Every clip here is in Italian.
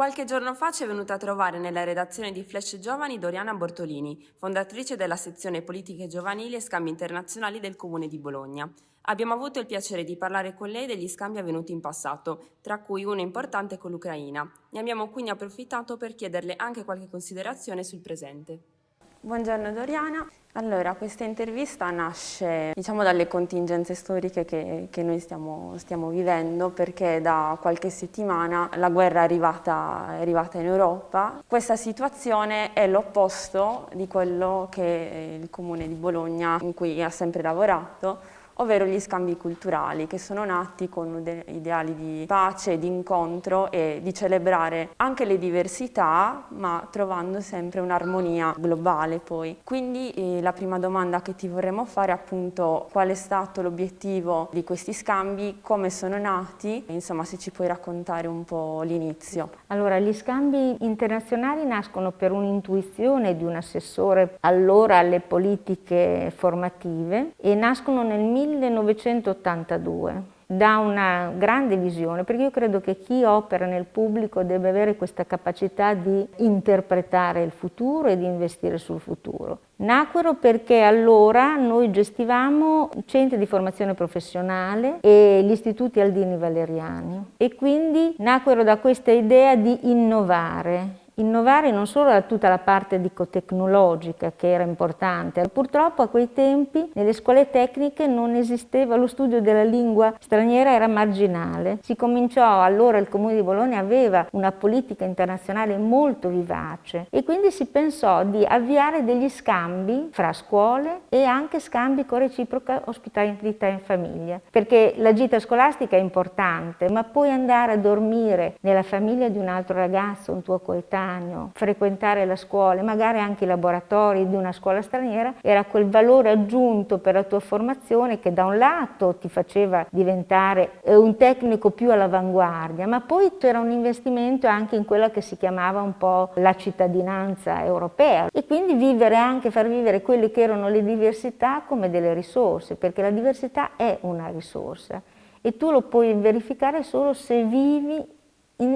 Qualche giorno fa ci è venuta a trovare nella redazione di Flash Giovani Doriana Bortolini, fondatrice della sezione Politiche Giovanili e Scambi Internazionali del Comune di Bologna. Abbiamo avuto il piacere di parlare con lei degli scambi avvenuti in passato, tra cui uno importante con l'Ucraina. Ne abbiamo quindi approfittato per chiederle anche qualche considerazione sul presente. Buongiorno Doriana, allora questa intervista nasce diciamo, dalle contingenze storiche che, che noi stiamo, stiamo, vivendo perché da qualche settimana la guerra è arrivata, è arrivata in Europa. Questa situazione è l'opposto di quello che il Comune di Bologna in cui ha sempre lavorato ovvero gli scambi culturali che sono nati con ideali di pace, di incontro e di celebrare anche le diversità ma trovando sempre un'armonia globale poi. Quindi eh, la prima domanda che ti vorremmo fare è appunto qual è stato l'obiettivo di questi scambi, come sono nati, insomma se ci puoi raccontare un po' l'inizio. Allora gli scambi internazionali nascono per un'intuizione di un assessore allora alle politiche formative e nascono nel 1982 da una grande visione, perché io credo che chi opera nel pubblico deve avere questa capacità di interpretare il futuro e di investire sul futuro. Nacquero perché allora noi gestivamo centri di formazione professionale e gli istituti Aldini Valeriani e quindi nacquero da questa idea di innovare, innovare non solo tutta la parte tecnologica che era importante, purtroppo a quei tempi nelle scuole tecniche non esisteva, lo studio della lingua straniera era marginale. Si cominciò, allora il Comune di Bologna aveva una politica internazionale molto vivace e quindi si pensò di avviare degli scambi fra scuole e anche scambi con reciproca ospitalità in famiglia, perché la gita scolastica è importante, ma poi andare a dormire nella famiglia di un altro ragazzo, un tuo coetaneo, coetaneo, frequentare la scuola, magari anche i laboratori di una scuola straniera, era quel valore aggiunto per la tua formazione che da un lato ti faceva diventare eh, un tecnico più all'avanguardia, ma poi c'era un investimento anche in quella che si chiamava un po' la cittadinanza europea. E quindi vivere anche, far vivere quelle che erano le diversità come delle risorse, perché la diversità è una risorsa e tu lo puoi verificare solo se vivi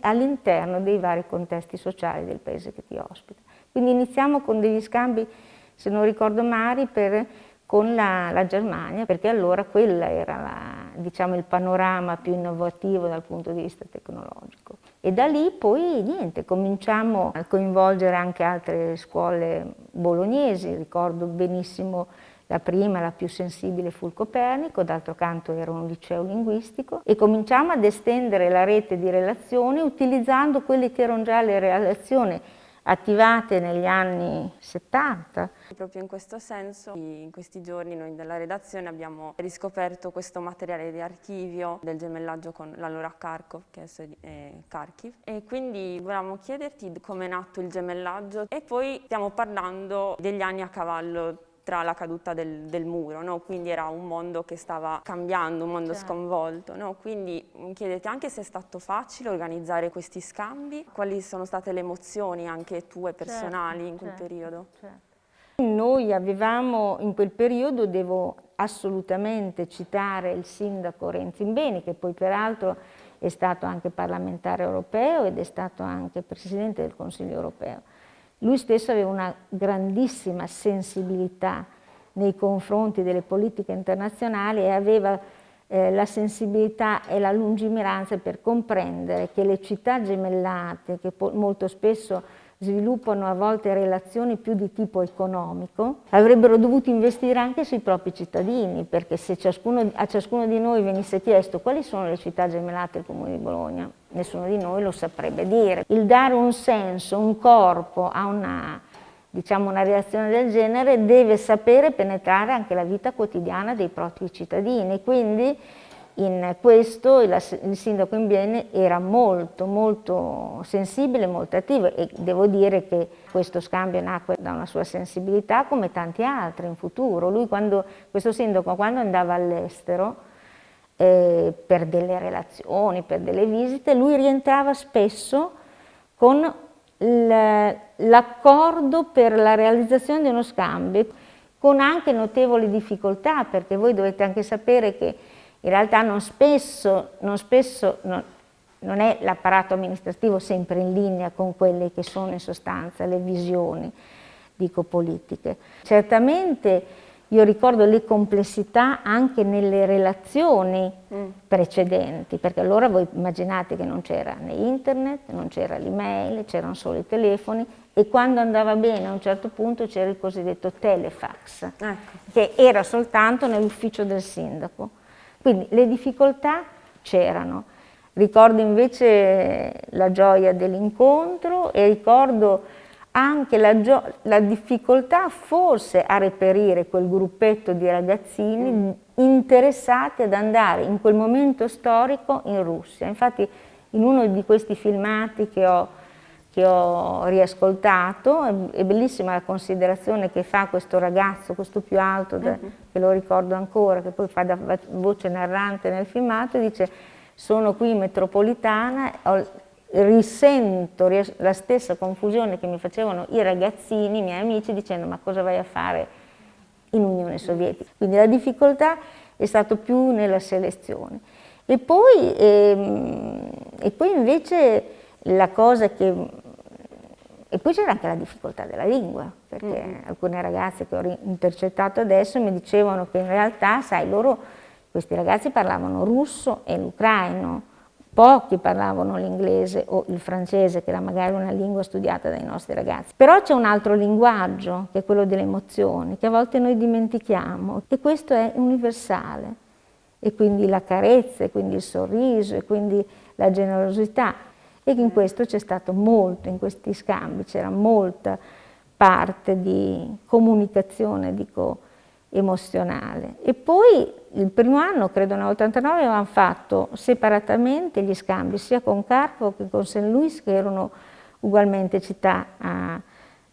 all'interno dei vari contesti sociali del paese che ti ospita. Quindi iniziamo con degli scambi, se non ricordo male, per, con la, la, Germania, perché allora quello era la, diciamo, il panorama più innovativo dal punto di vista tecnologico. E da lì poi niente, cominciamo a coinvolgere anche altre scuole bolognesi, ricordo benissimo la prima, la più sensibile, fu il Copernico, d'altro canto era un liceo linguistico e cominciamo ad estendere la rete di relazioni utilizzando quelle che erano già le relazioni attivate negli anni 70. Proprio in questo senso, in questi giorni noi della redazione abbiamo riscoperto questo materiale di archivio del gemellaggio con l'allora Kharkov, che adesso è Kharkiv, e quindi volevamo chiederti come è nato il gemellaggio e poi stiamo parlando degli anni a cavallo tra la caduta del, del muro, no? quindi era un mondo che stava cambiando, un mondo certo. sconvolto. No? Quindi chiedete anche se è stato facile organizzare questi scambi, quali sono state le emozioni anche tue certo, personali certo, in quel certo, periodo? Certo. Noi avevamo in quel periodo, devo assolutamente citare il sindaco Renzimbeni, che poi peraltro è stato anche parlamentare europeo ed è stato anche presidente del Consiglio europeo lui stesso aveva una grandissima sensibilità nei confronti delle politiche internazionali e aveva eh, la sensibilità e la lungimiranza per comprendere che le città gemellate, che molto spesso sviluppano a volte relazioni più di tipo economico, avrebbero dovuto investire anche sui propri cittadini, perché se ciascuno, a ciascuno di noi venisse chiesto quali sono le città gemellate del Comune di Bologna, nessuno di noi lo saprebbe dire. Il dare un senso, un corpo a una, diciamo, una reazione del genere deve sapere penetrare anche la vita quotidiana dei propri cittadini, quindi in questo il, sindaco Imbiene era molto molto sensibile, molto attivo e devo dire che questo scambio nacque da una sua sensibilità come tanti altri in futuro. Lui quando, questo sindaco quando andava all'estero eh, per delle relazioni, per delle visite, lui rientrava spesso con l'accordo per la realizzazione di uno scambio con anche notevoli difficoltà perché voi dovete anche sapere che in realtà non spesso, non spesso non, non è l'apparato amministrativo sempre in linea con quelle che sono in sostanza le visioni, dico politiche. Certamente io ricordo le complessità anche nelle relazioni mm. precedenti, perché allora voi immaginate che non c'era né internet, non c'era l'email, c'erano solo i telefoni e quando andava bene a un certo punto c'era il cosiddetto telefax, ecco. che era soltanto nell'ufficio del sindaco. Quindi le difficoltà c'erano. Ricordo invece la gioia dell'incontro e ricordo anche la, la, difficoltà forse a reperire quel gruppetto di ragazzini interessati ad andare in quel momento storico in Russia. Infatti in uno di questi filmati che ho, che ho riascoltato è, bellissima la considerazione che fa questo ragazzo, questo più alto, da, mm -hmm. che lo ricordo ancora, che poi fa da voce narrante nel filmato, dice sono qui in metropolitana, ho, risento la stessa confusione che mi facevano i ragazzini, i miei amici, dicendo ma cosa vai a fare in Unione Sovietica? Quindi la difficoltà è stata più nella selezione. E poi, ehm, e poi invece la cosa che... E poi c'era anche la difficoltà della lingua, perché mm alcune ragazze che ho intercettato adesso mi dicevano che in realtà, sai, loro, questi ragazzi parlavano russo e l'ucraino, pochi parlavano l'inglese o il francese, che era magari una lingua studiata dai nostri ragazzi. Però c'è un altro linguaggio, che è quello delle emozioni, che a volte noi dimentichiamo, e questo è universale. E quindi la carezza, e quindi il sorriso, e quindi la generosità. E in questo c'è stato molto, in questi scambi c'era molta parte di comunicazione, dico, emozionale. E poi il primo anno, credo nell'89, avevamo fatto separatamente gli scambi sia con Carpo che con St. Louis, che erano ugualmente città a,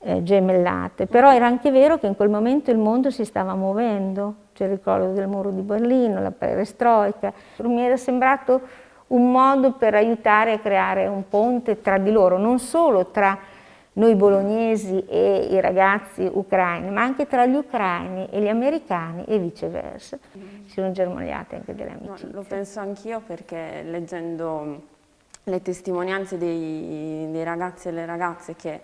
eh, gemellate. Però era anche vero che in quel momento il mondo si stava muovendo, c'è il ricordo del muro di Berlino, la perestroica. Mi era sembrato un modo per aiutare a creare un ponte tra di loro, non solo tra noi bolognesi e i ragazzi ucraini, ma anche tra gli ucraini e gli americani e viceversa. Mm. Si sono germogliate anche delle amicizie. No, lo penso anch'io perché leggendo le testimonianze dei, dei ragazzi e le ragazze che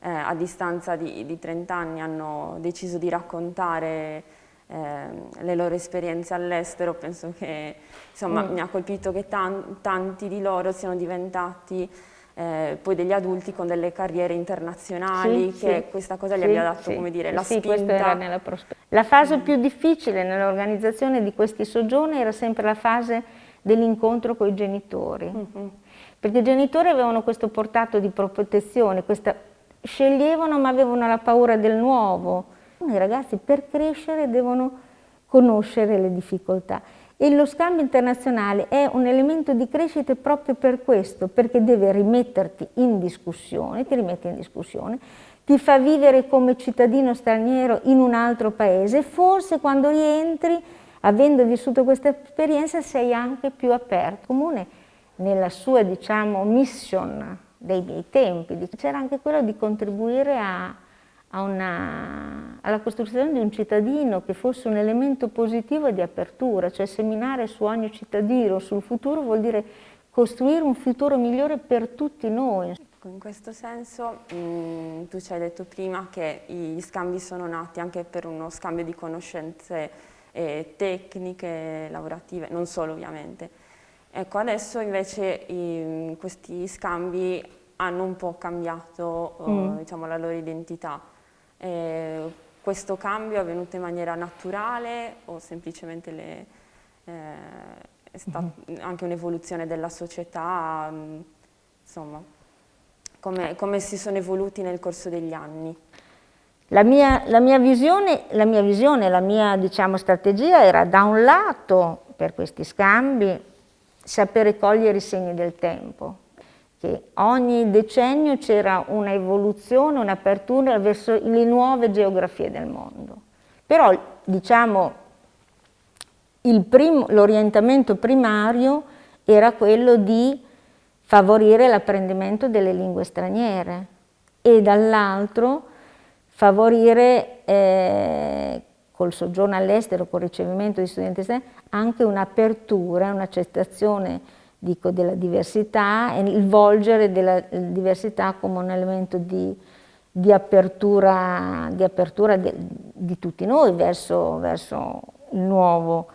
eh, a distanza di, di, 30 anni hanno deciso di raccontare le loro esperienze all'estero, penso che insomma, mm. mi ha colpito che tan tanti di loro siano diventati eh, poi degli adulti con delle carriere internazionali, sì, che sì, questa cosa gli abbia dato, come dire, la spinta. La fase più difficile nell'organizzazione di questi soggiorni era sempre la fase dell'incontro con i genitori, mm -hmm. perché i genitori avevano questo portato di protezione, questa, sceglievano ma avevano la paura del nuovo. I ragazzi per crescere devono conoscere le difficoltà e lo scambio internazionale è un elemento di crescita proprio per questo, perché deve rimetterti in discussione, ti rimette in discussione, ti fa vivere come cittadino straniero in un altro paese, forse quando rientri, avendo vissuto questa esperienza, sei anche più aperto. Comune nella sua, diciamo, mission dei miei tempi, c'era anche quello di contribuire a una, alla costruzione di un cittadino che fosse un elemento positivo di apertura, cioè seminare su ogni cittadino, sul futuro vuol dire costruire un futuro migliore per tutti noi. In questo senso mh, mm, tu ci hai detto prima che gli scambi sono nati anche per uno scambio di conoscenze eh, tecniche, lavorative, non solo ovviamente. Ecco, adesso invece i, questi scambi hanno un po' cambiato mm. uh, diciamo, la loro identità. Eh, questo cambio è avvenuto in maniera naturale o semplicemente le, eh, è stata mm -hmm. anche un'evoluzione della società, mh, insomma, come, come, si sono evoluti nel corso degli anni? La mia, la mia visione, la mia, visione, la mia diciamo, strategia era da un lato, per questi scambi, sapere cogliere i segni del tempo, che ogni decennio c'era un'evoluzione, un'apertura verso le nuove geografie del mondo. Però, diciamo, l'orientamento primario era quello di favorire l'apprendimento delle lingue straniere e dall'altro favorire eh, col soggiorno all'estero, col ricevimento di studenti esterni, anche un'apertura, un'accettazione dico, della diversità e il volgere della diversità come un elemento di, di apertura, di, apertura di, di, tutti noi verso, verso il nuovo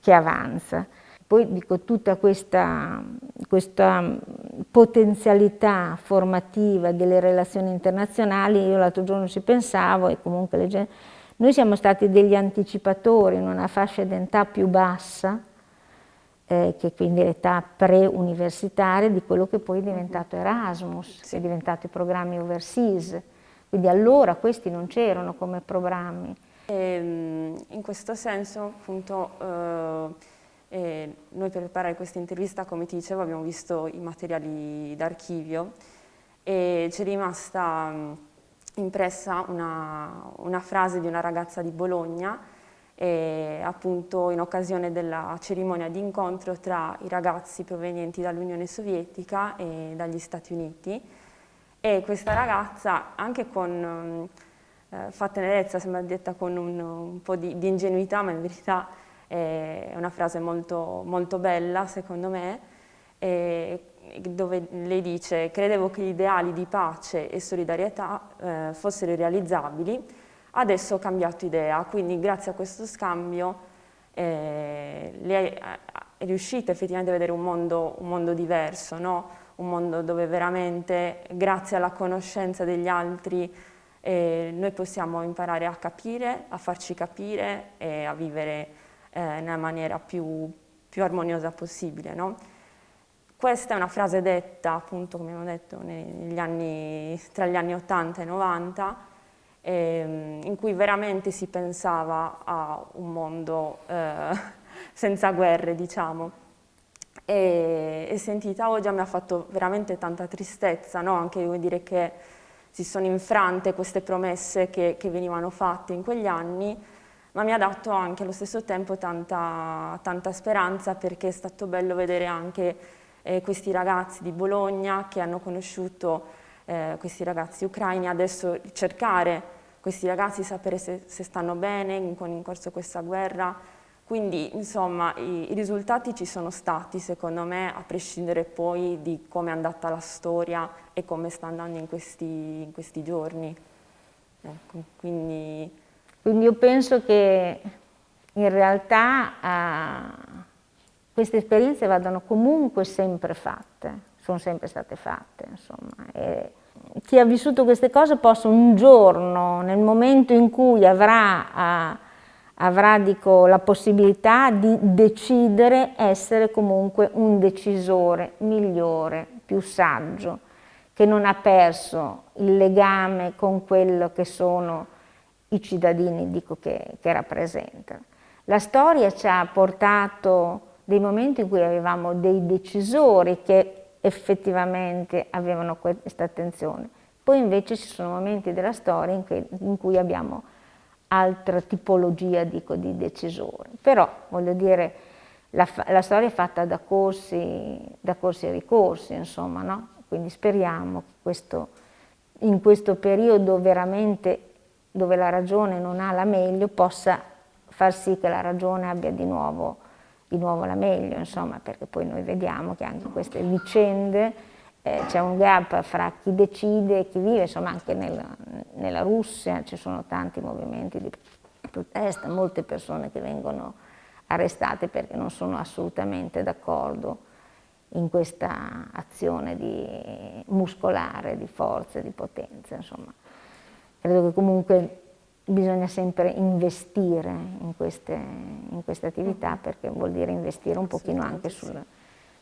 che avanza. Poi dico tutta questa, questa potenzialità formativa delle relazioni internazionali, io l'altro giorno ci pensavo e comunque le noi siamo stati degli anticipatori in una fascia d'età più bassa, eh, che quindi l'età pre-universitaria di quello che poi è diventato Erasmus, che è diventato i programmi overseas. Quindi allora questi non c'erano come programmi. E, ehm, in questo senso, appunto, eh, e noi per preparare questa intervista, come ti dicevo, abbiamo visto i materiali d'archivio e ci è rimasta mm, impressa una, una, frase di una ragazza di Bologna e, appunto in occasione della cerimonia di incontro tra i ragazzi provenienti dall'Unione Sovietica e dagli Stati Uniti. E questa ragazza anche con eh, fa tenerezza, sembra detta con un, un po' di, di ingenuità ma in verità è una frase molto, molto bella secondo me, dove lei dice credevo che gli ideali di pace e solidarietà eh, fossero realizzabili, adesso ho cambiato idea, quindi grazie a questo scambio eh, lei è, è, riuscita effettivamente a vedere un mondo, un mondo diverso, no? un mondo dove veramente grazie alla conoscenza degli altri eh, noi possiamo imparare a capire, a farci capire e a vivere eh, nella maniera più, più armoniosa possibile. No? Questa è una frase detta, appunto, come abbiamo detto, anni, tra gli anni 80 e 90, ehm, in cui veramente si pensava a un mondo eh, senza guerre, diciamo. E, e, sentita oggi mi ha fatto veramente tanta tristezza, no? anche dire che si sono infrante queste promesse che, che venivano fatte in quegli anni ma mi ha dato anche allo stesso tempo tanta, tanta speranza perché è stato bello vedere anche eh, questi ragazzi di Bologna che hanno conosciuto eh, questi ragazzi ucraini, adesso cercare questi ragazzi, sapere se, se stanno bene in, in corso questa guerra, quindi insomma i, i, risultati ci sono stati secondo me a prescindere poi di come è andata la storia e come sta andando in questi, in questi giorni. Ecco, quindi quindi io penso che in realtà eh, queste esperienze vadano comunque sempre fatte, sono sempre state fatte, chi ha vissuto queste cose possa un giorno, nel momento in cui avrà, eh, avrà dico, la possibilità di decidere, essere comunque un decisore migliore, più saggio, che non ha perso il legame con quello che sono i cittadini dico che, che rappresentano. La storia ci ha portato dei momenti in cui avevamo dei decisori che effettivamente avevano questa attenzione. Poi invece ci sono momenti della storia in, che, in cui abbiamo altra tipologia dico, di decisori. Però, voglio dire, la, la, storia è fatta da corsi, da corsi e ricorsi, insomma, no? Quindi speriamo che questo, in questo periodo veramente dove la ragione non ha la meglio, possa far sì che la ragione abbia di nuovo, di nuovo la meglio, insomma, perché poi noi vediamo che anche queste vicende eh, c'è un gap fra chi decide e chi vive, insomma anche nel, nella Russia ci sono tanti movimenti di protesta, molte persone che vengono arrestate perché non sono assolutamente d'accordo in questa azione di muscolare, di forza, di potenza, insomma. Credo che comunque bisogna sempre investire in queste, in queste attività perché vuol dire investire un pochino anche sul,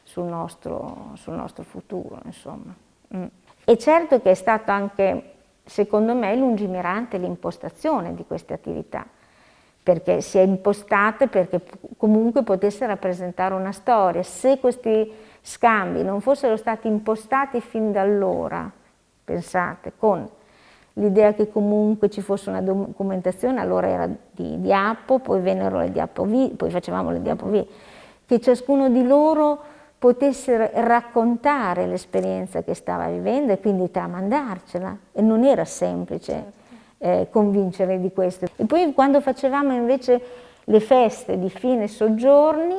sul, nostro, sul nostro, futuro, insomma. Mm. E certo che è stato anche, secondo me, lungimirante l'impostazione di queste attività, perché si è impostata perché comunque potesse rappresentare una storia. Se questi scambi non fossero stati impostati fin da allora, pensate, con l'idea che comunque ci fosse una documentazione, allora era di diapo, poi vennero le diapo V, poi facevamo le diapo V, che ciascuno di loro potesse raccontare l'esperienza che stava vivendo e quindi tramandarcela, e non era semplice certo. eh, convincere di questo. E poi quando facevamo invece le feste di fine soggiorni,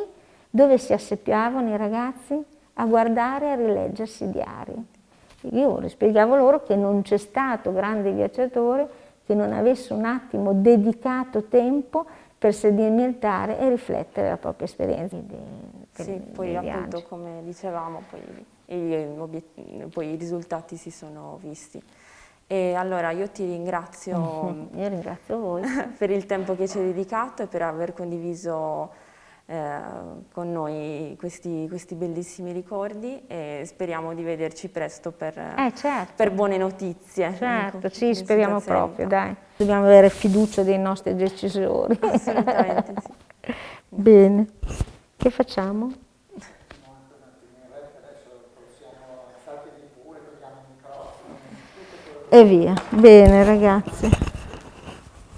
dove si asseppiavano i ragazzi? a guardare e a rileggersi i diari. Io spiegavo loro che non c'è stato grande viaggiatore che non avesse un attimo dedicato tempo per sedimentare e riflettere la propria esperienza. Sì, poi appunto come dicevamo, poi i, poi i risultati si sono visti. E allora io ti ringrazio, io ringrazio per il tempo che ci hai dedicato e per aver condiviso eh, con noi questi, questi, bellissimi ricordi e speriamo di vederci presto per, eh, certo. per buone notizie. Certo, ecco, sì, speriamo proprio, dai. Dobbiamo avere fiducia dei nostri decisori. Assolutamente sì. Bene, che facciamo? E via. Bene ragazzi.